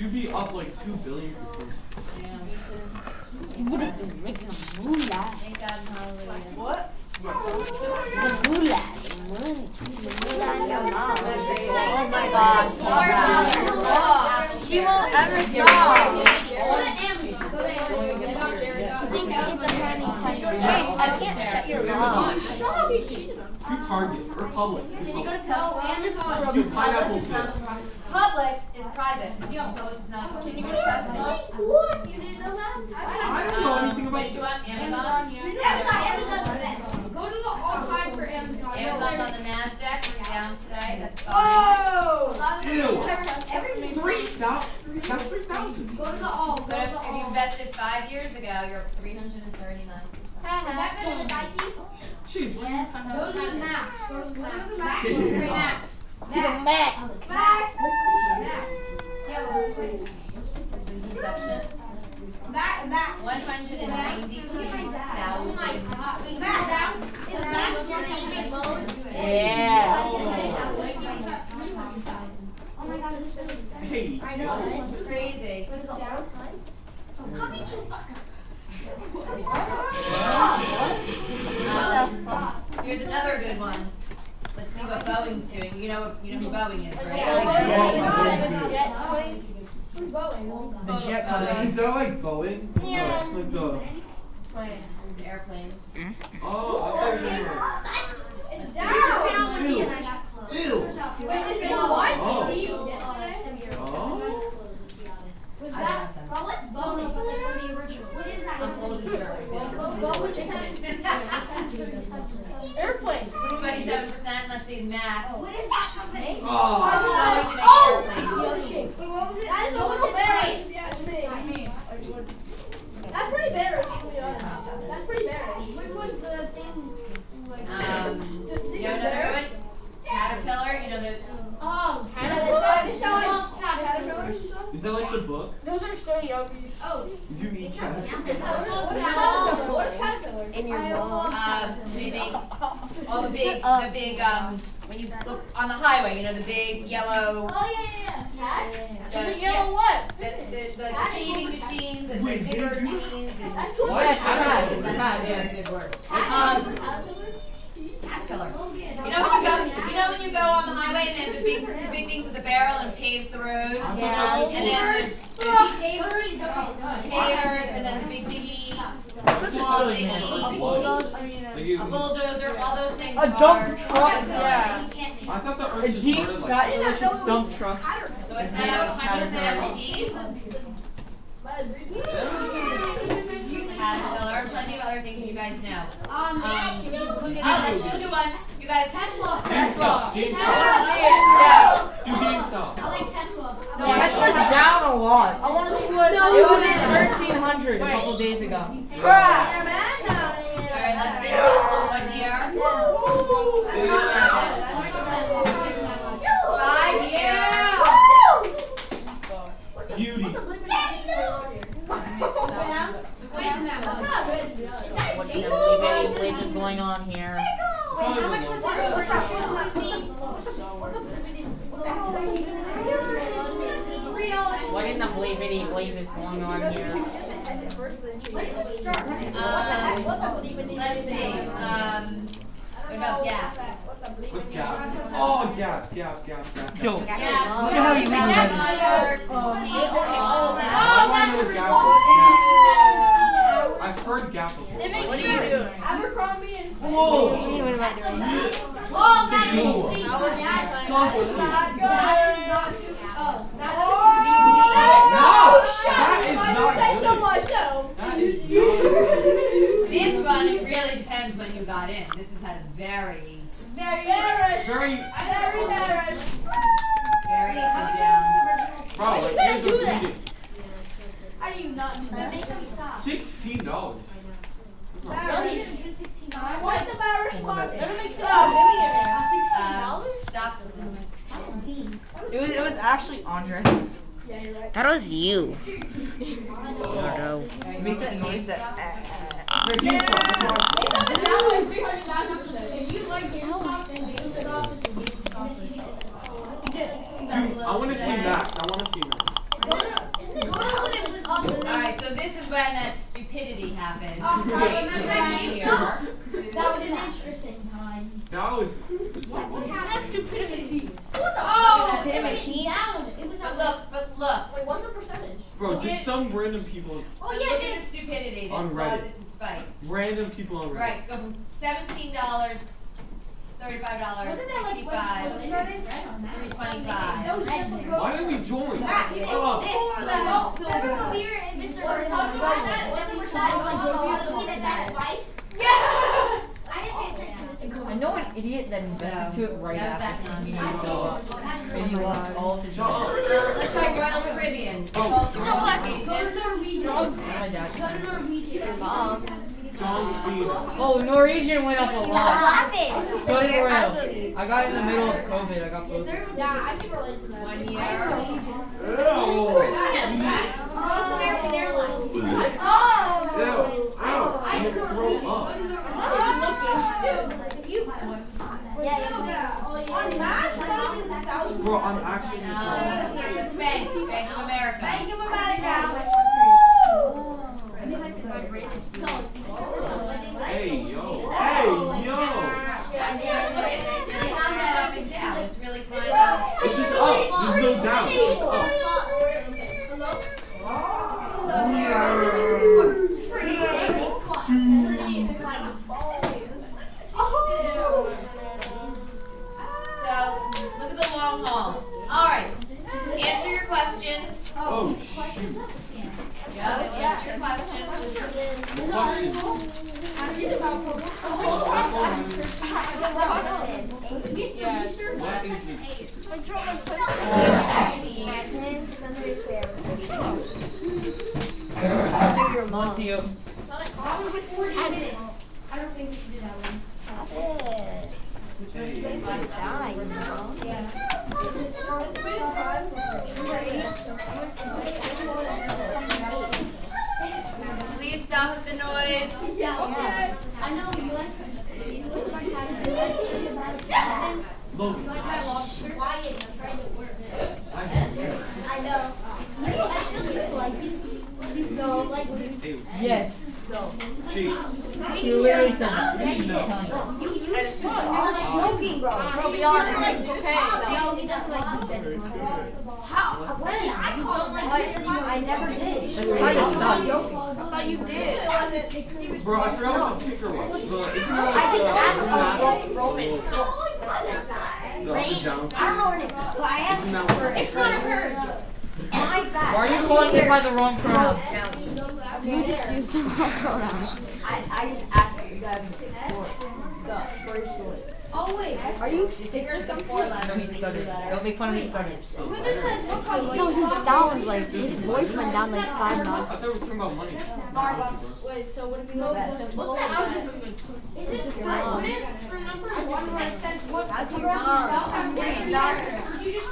You'd be up like two billion percent. You would have been making a moolah. Thank God, hallelujah. What? The moolah. The money. The moolah in your mouth. Oh my God. Stop. She won't ever stop. Go to Amazon. Go to Amazon. Think it's a honey kind I can't shut your mouth. Shut up, you cheated on me. Who Target or Publix? Who Can you go to Tesla? Amazon. Do pineapple Publix is not sale. Publix is private. Publix is not. Can you go to Tesla? What? You didn't know that? I don't know anything Um, about What did you want? Amazon? Amazon, Amazon's the best. Go to the archive for Amazon. Amazon's on the Nasdaq. It's down today. That's fine. Oh! Ew. Every Three thousand. That's three thousand. Go to the all. Go to But if, the if you invested five years ago, you're up 339 percent. Is that better than Nike? Jeez, what do you have? Go to the max. Go to the max. Yeah. Max. To the max. Max! Yeah, go to the max. Inception, Max. Max. 192,000. Oh my god. Wait, Max. Is Max your name mode? Yeah. Oh my god, this is Hey, I know. Crazy. Wait, go down. Come eat Chewbacca. Um, here's another good one. Let's see what Boeing's doing. You know, you know who Boeing is, right? Who's Boeing? The jet company. Is that like Boeing? Yeah. Like the. Plane, the airplanes. Oh, I thought you were. It's Been down! on my knee and I got close. Ew. Wait, it's Oh. on Oh. Uh, Was that? Well, let's bone it, but like for the original. What is that? I'm old as dirt. What would you say? Airplane. Twenty-seven percent. Let's see, Max. Oh. What is that company? Oh. Boeing to make Oh! airplanes. Wait, what was it? That is a What was little its bearish. price? Yeah, it's me. That's pretty bearish, to be honest. That's pretty bearish. What was the thing? Like, Um, you know another good one? Caterpillar. You know the. oh, Caterpillar. Caterpillar. Is that like the book? Those are so yummy. Oh, You eat cats? What is Caterpillar? What is Caterpillar? In your I mouth. love Um, they make all the big, up. the big. Um, when you look on the highway, you know the big yellow. Oh, yeah, yeah, yeah. The, The yellow what? The, the, the, the paving machines and the digger did you- machines and. That's What? what? That's not a very good word. Um, caterpillar. You know when you go, you know when you go on the highway and they have the big, the big things with the barrel and paves the road. Yeah. that was And then there's the Pavers. pavers and then the big diggy, That's just small really diggy, a What? Like bulldozer, all those things A are dump truck, caterpillar. yeah. I thought the A earth just deep, started fat, like. delicious dump truck. So it's now 117. Caterpillar. I'm trying to think of other things you guys know. Um, Um, can you look Oh, let's do one. You guys. Tesla. GameStop. GameStop. Yeah. Do GameStop. I like Tesla. Tesla's down a lot. I want to see what. It was at 1300 a couple days ago. Bruh. All right, let's see Tesla one here. Five years. Beauty. What can I believe any believe is going on here? How much was What can I believe any believe is going on here? Um, let's see. Um, what about Gap? What's Gap? Oh, Gap, Gap, Gap, Gap. Gap. Yo, Gap. Look at how you Gap leave Unders, all that. I want to know what Gap is. Gap. I've heard Gap before. What are you doing? Abercrombie and Whoa! What am I doing? Oh, that is Ew. sweet. Oh Disgusting. That is not too. Oh, that No! That is Why not you say so good. much so? That is not This one, it really depends when you got in. This has had a very, very. Bearish. very. Very bearish. very How up much and down. is this original? Bro, like, You here's couldn't a do that. reading. How do you not do that? Make them stop. Sixteen dollars. Bearish. $16. What the bearish market? Oh, Um, stop. It was, it was actually Andre. Yeah, you're right. That was you. Otto. Make that noise that. Wait, GameStop, I'm- It's now like 300,000 today. If you like GameStop, then GameStop is a GameStop. Dude, I want to see Max. I want to see Max. Go to when that stupidity happened. Oh, I Right, remember that. That was an interesting time. That was. That's stupidity. Oh, Stupidity. That was, it was but a look, but look. Wait, what's the percentage? Bro, just some random people. Oh, yeah, look at the stupidity that On caused Reddit. it to spike. Random people on Reddit. Right, to go from seventeen dollars, thirty-five dollars, Wasn't that like when sixty-five, COVID started? three twenty-five. That was just Why didn't we join? Matt, it- before that, remember when we were in Mr. Before Talking about that? a- When we were was starting, a- like, was a- looking looking at at that that spike? Yeah. I didn't pay attention to this. I know an idiot that invested to it right That was after that he nonsense. fell off. And he lost all of his Shut up. money. Uh, let's try Royal Caribbean. Oh. Salt Go to Norwegian. Go to Norwegian. Mom. John Cena. Oh, Norwegian went up a lot. laughing. So did Royal. I got in the middle of COVID. I got both. Yeah, I can relate to that. One year. Ew. Go to American Airlines. Ew. Oh. Ew. I I'm go gonna to throw Norwegian. Go up. to Norwegian. Dude, you. On Max, that is a thousand. Bro, I'm actually. Um, let's bank, Bank of America. Think about it now. Hey, yo. Hey, yo. That's really good. It's really not that up and down. It's really kind of. It's just no down. It's up. So, look at the long haul. All right. Answer your questions. Oh, shoot. Yeah, answer your questions. Question. What is it? One to you. I don't think we should do that one. Stop it. Hey. Die, you know? Please stop with the noise. I know you like. Logan. Quiet, I'm trying to work. I can hear. I know. You actually like you. You go like you. Hey, Yes. Cheeks. Literally said you. You you. Joking, bro. Bro. Like, okay. You. How? When? I never did. That's of sucks. I thought you did. Bro, I forgot what the I just asked and down? I don't know what it is, I asked Isn't It's hurt. my bad. Why are you calling it by the wrong pronouns? You just used the wrong pronouns. I, I just asked them for the bracelet. Oh wait. Are you Stickers the four letters. Don't be stuttered. Don't make fun of his stutters. Who just said what color? No, his sound like his voice went down like five I notches. thought we were talking about money. Starbucks. Wait, so what if we go That's. What's the algebra? Is it what? For number one, I said what? That's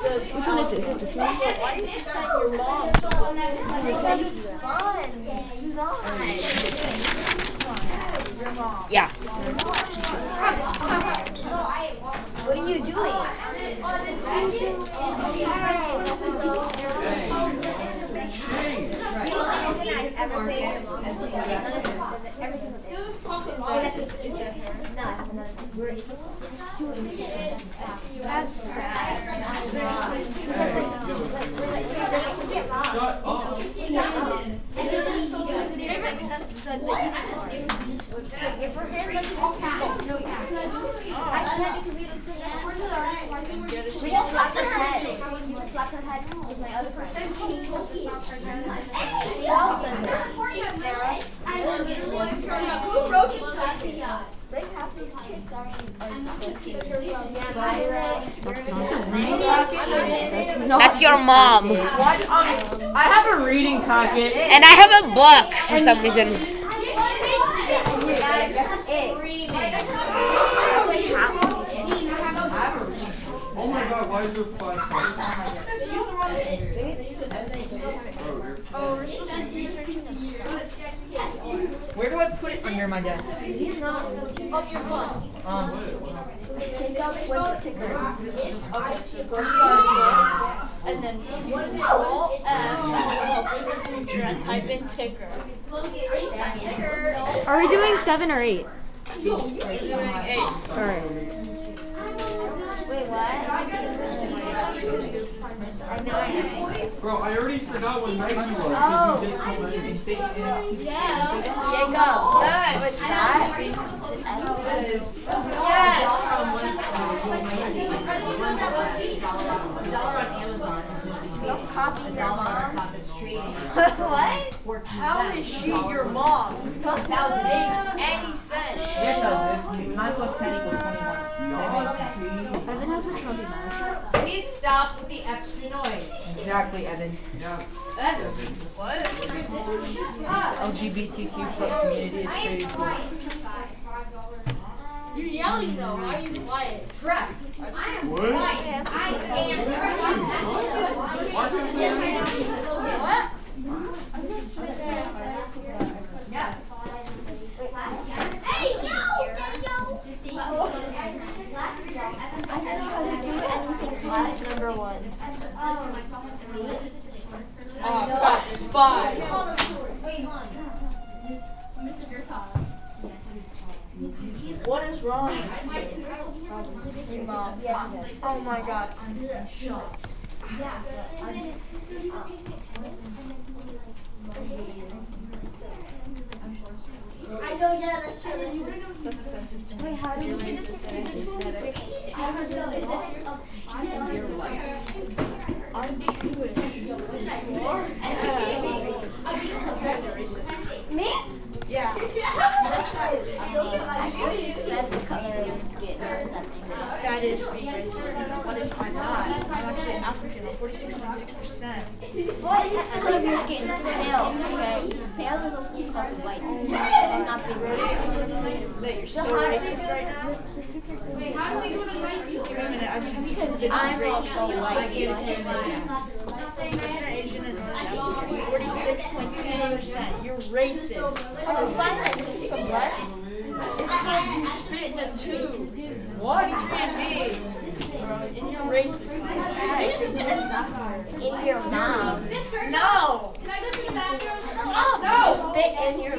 your It's mom. not. You just. Which one is it? Is it this one? Why did you your mom? Because it's fun. It's not. Yeah. What are you doing? That's sad. Shut up. It makes sense because if her hands like this, I can't because we didn't sing it. We just slapped her head. We just slapped her head with my other friend. Hey, who else says that? I love. Who wrote this copy? They have these kids are That's your mom. I have a reading packet. And I have a book for some reason. Oh my god, why is there five questions? Oh, Where do I put it under my desk? Um, Jacob went to ticker. and then what is it? Alt F. Brett, type in ticker. Are we doing seven or eight? We're doing eight. Alright. Wait, Bro, I already forgot what night he was because Oh. we did so many. Jacob. Yes. What's that? dollar on Amazon. Don't copy your mom. stock that's what? How is she your mom? That was big. Any sense? Yes, does it? Nine plus ten equals twenty-one. Evan has my trophy. Please stop with the extra noise. Exactly, Evan. Yeah. What? LGBTQ plus community is pretty cool. You're yelling though. Why are you quiet? Correct. I am what? quiet. I am quiet. What? Yes. Hey, yo! I don't know how to do anything past number one. Oh, crap, there's five. What is wrong? Your mom. Oh my god. I know. Yeah, that's true. That's offensive to me. Wait, how do you do this? I'm Jewish. You are? Me? Yeah. I just said the color of the skin. Or is that English? That is being racist. What if I'm not? I'm actually African. I'm 46.6%. The color of your skin pale, okay? Pale is also called white. I'm not being racist. That you're so racist right now? Wait a minute. I'm just I'm racist. also white. And North African. 46.6%. You're racist. Oh, so what? It's called you spit in a tube. What? You can't be. And you're racist. In your mom. No! No! Spit in your